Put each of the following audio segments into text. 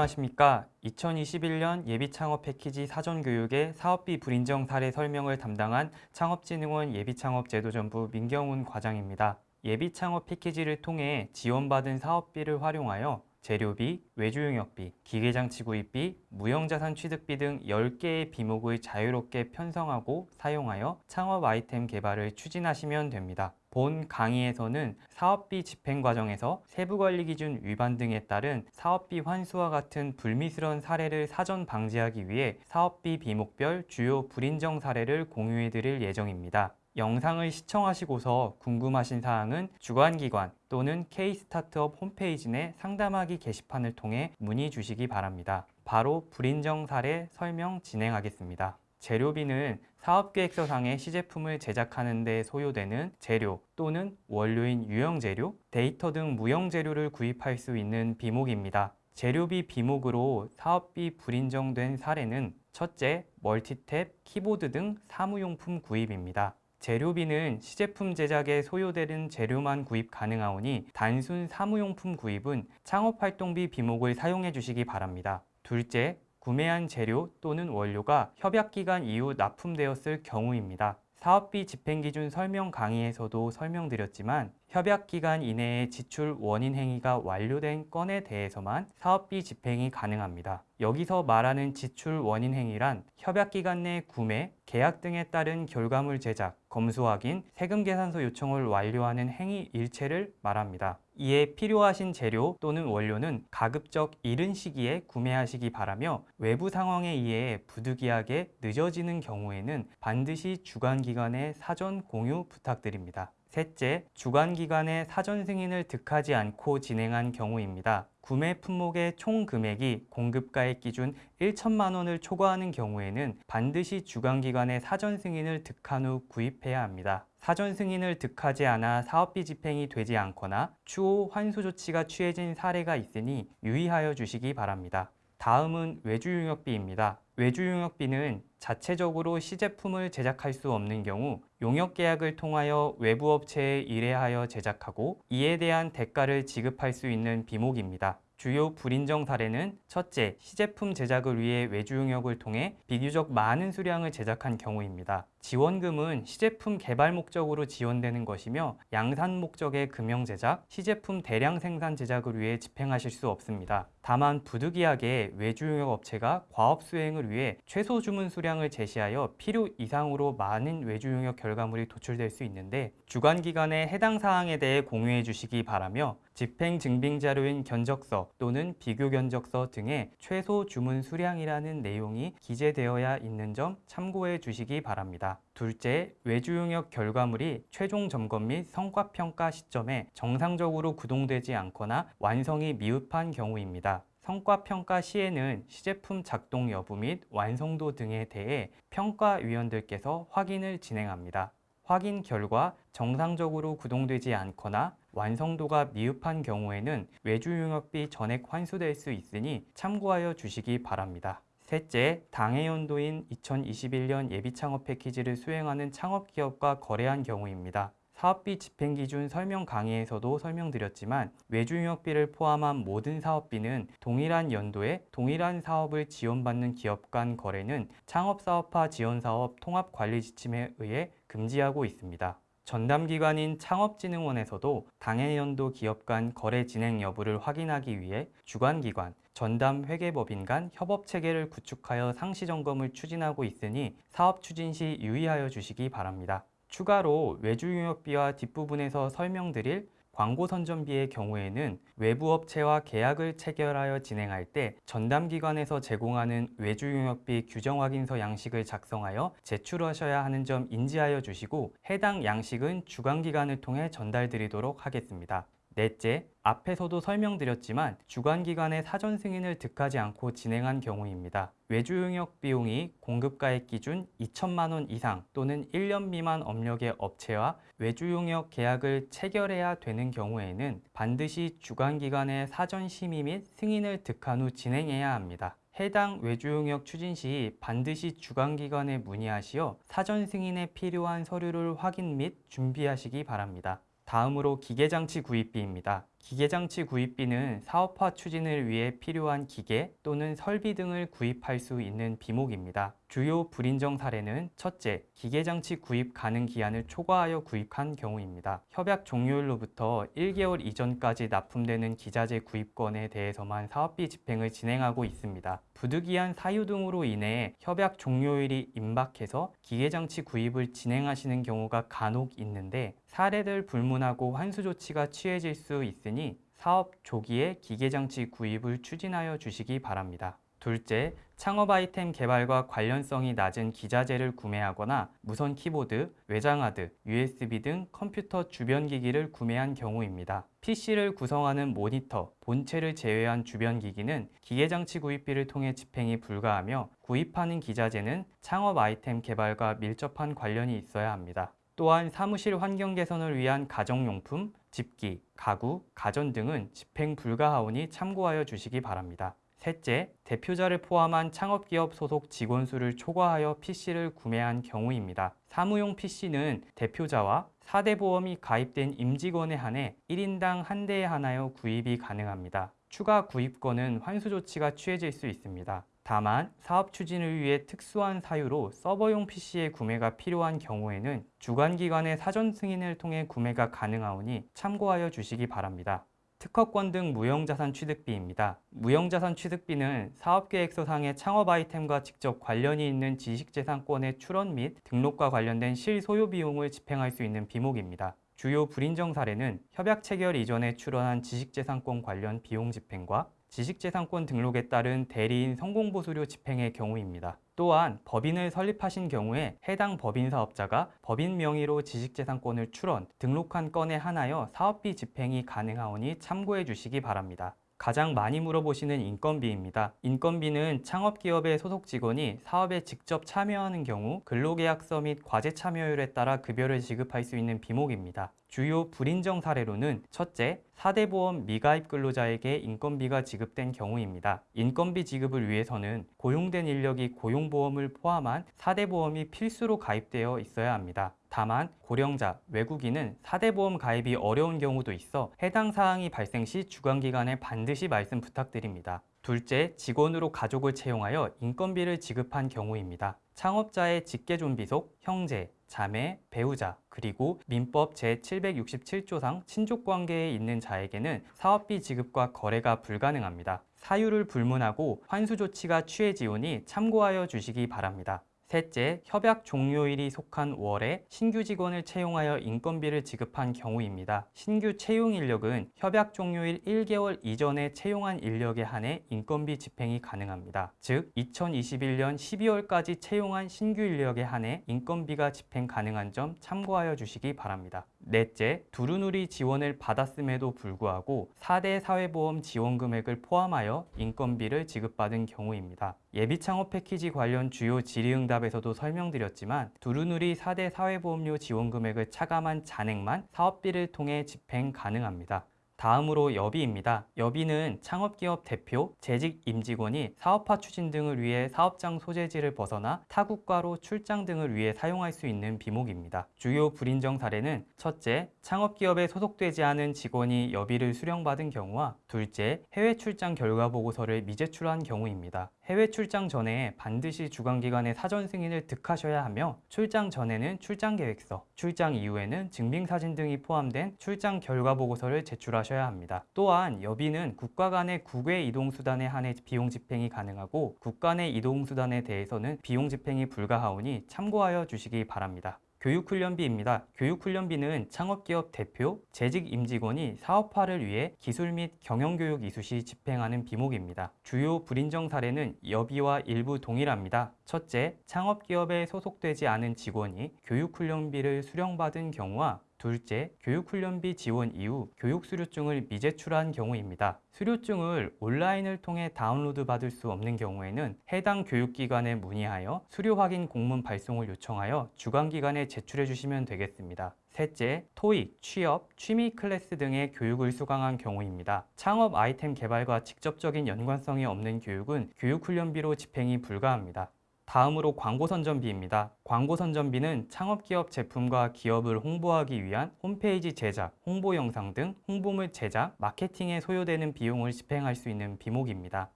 안녕하십니까. 2021년 예비창업 패키지 사전교육의 사업비 불인정 사례 설명을 담당한 창업진흥원 예비창업제도전부 민경훈 과장입니다. 예비창업 패키지를 통해 지원받은 사업비를 활용하여 재료비, 외주용역비, 기계장치 구입비, 무형자산 취득비 등 10개의 비목을 자유롭게 편성하고 사용하여 창업 아이템 개발을 추진하시면 됩니다. 본 강의에서는 사업비 집행 과정에서 세부관리 기준 위반 등에 따른 사업비 환수와 같은 불미스러운 사례를 사전 방지하기 위해 사업비 비목별 주요 불인정 사례를 공유해 드릴 예정입니다. 영상을 시청하시고서 궁금하신 사항은 주관기관 또는 K스타트업 홈페이지 내 상담하기 게시판을 통해 문의 주시기 바랍니다. 바로 불인정 사례 설명 진행하겠습니다. 재료비는 사업계획서상의 시제품을 제작하는 데 소요되는 재료 또는 원료인 유형재료, 데이터 등 무형재료를 구입할 수 있는 비목입니다. 재료비 비목으로 사업비 불인정된 사례는 첫째, 멀티탭, 키보드 등 사무용품 구입입니다. 재료비는 시제품 제작에 소요되는 재료만 구입 가능하오니 단순 사무용품 구입은 창업활동비 비목을 사용해 주시기 바랍니다. 둘째, 구매한 재료 또는 원료가 협약기간 이후 납품되었을 경우입니다. 사업비 집행기준 설명 강의에서도 설명드렸지만 협약 기간 이내에 지출 원인 행위가 완료된 건에 대해서만 사업비 집행이 가능합니다. 여기서 말하는 지출 원인 행위란 협약 기간 내 구매, 계약 등에 따른 결과물 제작, 검수 확인, 세금 계산서 요청을 완료하는 행위 일체를 말합니다. 이에 필요하신 재료 또는 원료는 가급적 이른 시기에 구매하시기 바라며 외부 상황에 의해 부득이하게 늦어지는 경우에는 반드시 주관기관에 사전 공유 부탁드립니다. 셋째, 주관기관의 사전 승인을 득하지 않고 진행한 경우입니다. 구매 품목의 총 금액이 공급가액 기준 1천만 원을 초과하는 경우에는 반드시 주관기관의 사전 승인을 득한 후 구입해야 합니다. 사전 승인을 득하지 않아 사업비 집행이 되지 않거나 추후 환수 조치가 취해진 사례가 있으니 유의하여 주시기 바랍니다. 다음은 외주용역비입니다. 외주용역비는 자체적으로 시제품을 제작할 수 없는 경우 용역 계약을 통하여 외부 업체에 의뢰하여 제작하고 이에 대한 대가를 지급할 수 있는 비목입니다. 주요 불인정 사례는 첫째, 시제품 제작을 위해 외주 용역을 통해 비교적 많은 수량을 제작한 경우입니다. 지원금은 시제품 개발 목적으로 지원되는 것이며 양산 목적의 금형 제작, 시제품 대량 생산 제작을 위해 집행하실 수 없습니다. 다만 부득이하게 외주용역 업체가 과업 수행을 위해 최소 주문 수량을 제시하여 필요 이상으로 많은 외주용역 결과물이 도출될 수 있는데 주관기관에 해당 사항에 대해 공유해 주시기 바라며 집행 증빙 자료인 견적서 또는 비교 견적서 등의 최소 주문 수량이라는 내용이 기재되어야 있는 점 참고해 주시기 바랍니다. 둘째, 외주 용역 결과물이 최종 점검 및 성과 평가 시점에 정상적으로 구동되지 않거나 완성이 미흡한 경우입니다. 성과평가 시에는 시제품 작동 여부 및 완성도 등에 대해 평가위원들께서 확인을 진행합니다. 확인 결과 정상적으로 구동되지 않거나 완성도가 미흡한 경우에는 외주용역비 전액 환수될 수 있으니 참고하여 주시기 바랍니다. 셋째, 당해 연도인 2021년 예비창업 패키지를 수행하는 창업기업과 거래한 경우입니다. 사업비 집행기준 설명 강의에서도 설명드렸지만 외주용역비를 포함한 모든 사업비는 동일한 연도에 동일한 사업을 지원받는 기업 간 거래는 창업사업화 지원사업 통합관리지침에 의해 금지하고 있습니다. 전담기관인 창업진흥원에서도 당해 연도 기업 간 거래 진행 여부를 확인하기 위해 주관기관, 전담 회계법인 간 협업체계를 구축하여 상시점검을 추진하고 있으니 사업 추진 시 유의하여 주시기 바랍니다. 추가로 외주용역비와 뒷부분에서 설명드릴 광고 선전비의 경우에는 외부 업체와 계약을 체결하여 진행할 때 전담 기관에서 제공하는 외주 용역비 규정 확인서 양식을 작성하여 제출하셔야 하는 점 인지하여 주시고 해당 양식은 주관 기관을 통해 전달 드리도록 하겠습니다. 넷째, 앞에서도 설명드렸지만 주관기관의 사전 승인을 득하지 않고 진행한 경우입니다. 외주 용역 비용이 공급가액 기준 2천만 원 이상 또는 1년 미만 업력의 업체와 외주 용역 계약을 체결해야 되는 경우에는 반드시 주관기관의 사전 심의 및 승인을 득한 후 진행해야 합니다. 해당 외주용역 추진 시 반드시 주관기관에 문의하시어 사전 승인에 필요한 서류를 확인 및 준비하시기 바랍니다. 다음으로 기계장치 구입비입니다. 기계장치 구입비는 사업화 추진을 위해 필요한 기계 또는 설비 등을 구입할 수 있는 비목입니다. 주요 불인정 사례는 첫째, 기계장치 구입 가능 기한을 초과하여 구입한 경우입니다. 협약 종료일로부터 1개월 이전까지 납품되는 기자재 구입건에 대해서만 사업비 집행을 진행하고 있습니다. 부득이한 사유 등으로 인해 협약 종료일이 임박해서 기계장치 구입을 진행하시는 경우가 간혹 있는데 사례를 불문하고 환수 조치가 취해질 수 있으니 사업 조기에 기계장치 구입을 추진하여 주시기 바랍니다. 둘째, 창업 아이템 개발과 관련성이 낮은 기자재를 구매하거나 무선 키보드, 외장하드, USB 등 컴퓨터 주변 기기를 구매한 경우입니다. PC를 구성하는 모니터, 본체를 제외한 주변 기기는 기계장치 구입비를 통해 집행이 불가하며 구입하는 기자재는 창업 아이템 개발과 밀접한 관련이 있어야 합니다. 또한 사무실 환경 개선을 위한 가정용품, 집기, 가구, 가전 등은 집행 불가하오니 참고하여 주시기 바랍니다. 셋째, 대표자를 포함한 창업기업 소속 직원 수를 초과하여 PC를 구매한 경우입니다. 사무용 PC는 대표자와 4대 보험이 가입된 임직원에 한해 1인당 한 대에 하나여 구입이 가능합니다. 추가 구입권은 환수 조치가 취해질 수 있습니다. 다만 사업 추진을 위해 특수한 사유로 서버용 PC의 구매가 필요한 경우에는 주관기관의 사전 승인을 통해 구매가 가능하오니 참고하여 주시기 바랍니다. 특허권 등 무형자산 취득비입니다. 무형자산 취득비는 사업계획서상의 창업 아이템과 직접 관련이 있는 지식재산권의 출원 및 등록과 관련된 실소요 비용을 집행할 수 있는 비목입니다. 주요 불인정 사례는 협약 체결 이전에 출원한 지식재산권 관련 비용 집행과 지식재산권 등록에 따른 대리인 성공보수료 집행의 경우입니다. 또한 법인을 설립하신 경우에 해당 법인 사업자가 법인 명의로 지식재산권을 출원, 등록한 건에 한하여 사업비 집행이 가능하오니 참고해 주시기 바랍니다. 가장 많이 물어보시는 인건비입니다. 인건비는 창업기업의 소속 직원이 사업에 직접 참여하는 경우 근로계약서 및 과제 참여율에 따라 급여를 지급할 수 있는 비목입니다. 주요 불인정 사례로는 첫째, 4대 보험 미가입 근로자에게 인건비가 지급된 경우입니다. 인건비 지급을 위해서는 고용된 인력이 고용보험을 포함한 4대 보험이 필수로 가입되어 있어야 합니다. 다만 고령자, 외국인은 4대 보험 가입이 어려운 경우도 있어 해당 사항이 발생 시 주관기관에 반드시 말씀 부탁드립니다. 둘째, 직원으로 가족을 채용하여 인건비를 지급한 경우입니다. 창업자의 직계존비속, 형제, 자매, 배우자, 그리고 민법 제767조상 친족관계에 있는 자에게는 사업비 지급과 거래가 불가능합니다. 사유를 불문하고 환수 조치가 취해지오니 참고하여 주시기 바랍니다. 셋째, 협약 종료일이 속한 월에 신규 직원을 채용하여 인건비를 지급한 경우입니다. 신규 채용 인력은 협약 종료일 1개월 이전에 채용한 인력에 한해 인건비 집행이 가능합니다. 즉, 2021년 12월까지 채용한 신규 인력에 한해 인건비가 집행 가능한 점 참고하여 주시기 바랍니다. 넷째, 두루누리 지원을 받았음에도 불구하고 4대 사회보험 지원 금액을 포함하여 인건비를 지급받은 경우입니다. 예비창업 패키지 관련 주요 질의응답에서도 설명드렸지만 두루누리 4대 사회보험료 지원 금액을 차감한 잔액만 사업비를 통해 집행 가능합니다. 다음으로 여비입니다. 여비는 창업기업 대표, 재직 임직원이 사업화 추진 등을 위해 사업장 소재지를 벗어나 타국가로 출장 등을 위해 사용할 수 있는 비목입니다. 주요 불인정 사례는 첫째, 창업기업에 소속되지 않은 직원이 여비를 수령받은 경우와 둘째, 해외 출장 결과 보고서를 미제출한 경우입니다. 해외 출장 전에 반드시 주관기관의 사전 승인을 득하셔야 하며 출장 전에는 출장 계획서, 출장 이후에는 증빙사진 등이 포함된 출장 결과 보고서를 제출하셔야 합니다. 또한 여비는 국가 간의 국외 이동수단에 한해 비용 집행이 가능하고 국가 내 이동수단에 대해서는 비용 집행이 불가하오니 참고하여 주시기 바랍니다. 교육훈련비입니다. 교육훈련비는 창업기업 대표, 재직 임직원이 사업화를 위해 기술 및 경영교육 이수 시 집행하는 비목입니다. 주요 불인정 사례는 여비와 일부 동일합니다. 첫째, 창업기업에 소속되지 않은 직원이 교육훈련비를 수령받은 경우와 둘째, 교육훈련비 지원 이후 교육수료증을 미제출한 경우입니다. 수료증을 온라인을 통해 다운로드 받을 수 없는 경우에는 해당 교육기관에 문의하여 수료 확인 공문 발송을 요청하여 주관기관에 제출해 주시면 되겠습니다. 셋째, 토익, 취업, 취미 클래스 등의 교육을 수강한 경우입니다. 창업 아이템 개발과 직접적인 연관성이 없는 교육은 교육훈련비로 집행이 불가합니다. 다음으로 광고 선전비입니다. 광고 선전비는 창업기업 제품과 기업을 홍보하기 위한 홈페이지 제작, 홍보 영상 등 홍보물 제작, 마케팅에 소요되는 비용을 집행할 수 있는 비목입니다.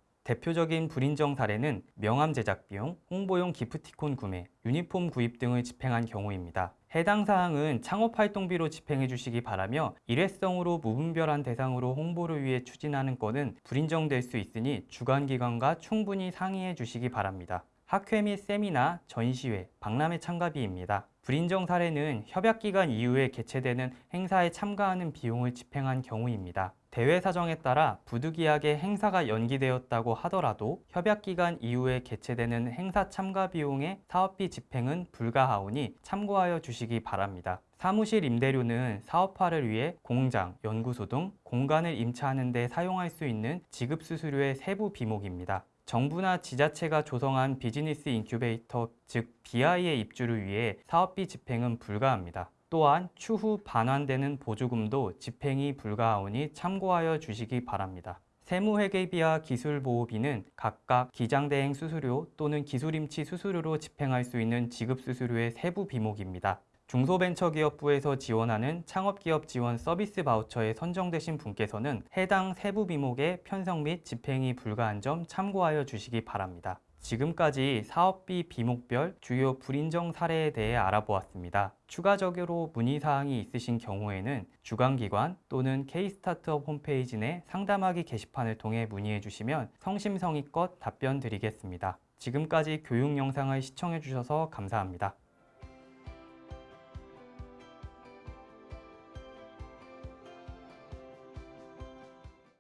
대표적인 불인정 사례는 명함 제작 비용, 홍보용 기프티콘 구매, 유니폼 구입 등을 집행한 경우입니다. 해당 사항은 창업 활동비로 집행해 주시기 바라며 일회성으로 무분별한 대상으로 홍보를 위해 추진하는 건은 불인정될 수 있으니 주관기관과 충분히 상의해 주시기 바랍니다. 학회 및 세미나, 전시회, 박람회 참가비입니다. 불인정 사례는 협약기간 이후에 개최되는 행사에 참가하는 비용을 집행한 경우입니다. 대회 사정에 따라 부득이하게 행사가 연기되었다고 하더라도 협약기간 이후에 개최되는 행사 참가 비용의 사업비 집행은 불가하오니 참고하여 주시기 바랍니다. 사무실 임대료는 사업화를 위해 공장, 연구소 등 공간을 임차하는 데 사용할 수 있는 지급수수료의 세부 비목입니다. 정부나 지자체가 조성한 비즈니스 인큐베이터, 즉 BI의 입주를 위해 사업비 집행은 불가합니다. 또한 추후 반환되는 보조금도 집행이 불가하오니 참고하여 주시기 바랍니다. 세무회계비와 기술보호비는 각각 기장대행 수수료 또는 기술임치 수수료로 집행할 수 있는 지급수수료의 세부 비목입니다. 중소벤처기업부에서 지원하는 창업기업 지원 서비스 바우처에 선정되신 분께서는 해당 세부 비목의 편성 및 집행이 불가한 점 참고하여 주시기 바랍니다. 지금까지 사업비 비목별 주요 불인정 사례에 대해 알아보았습니다. 추가적으로 문의사항이 있으신 경우에는 주관기관 또는 K스타트업 홈페이지 내 상담하기 게시판을 통해 문의해 주시면 성심성의껏 답변 드리겠습니다. 지금까지 교육 영상을 시청해 주셔서 감사합니다.